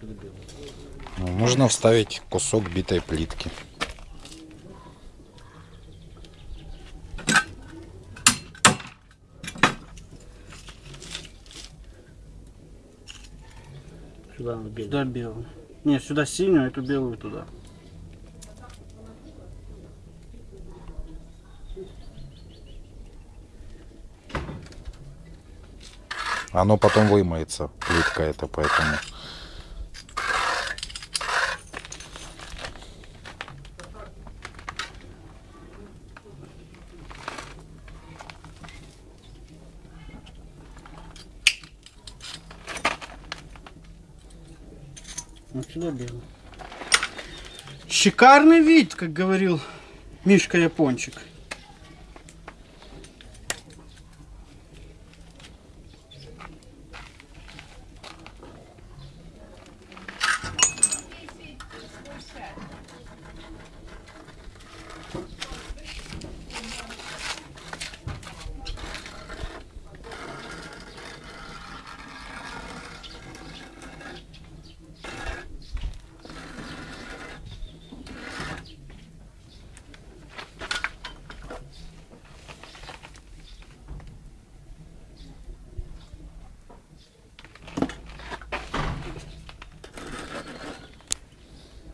Перебил. Ну, Можно вставить кусок битой плитки. Сюда белый. Сюда белую. Не, сюда синюю, а эту белую туда. Оно потом вымоется, плитка это, поэтому... Вот сюда белую. Шикарный вид, как говорил Мишка Япончик.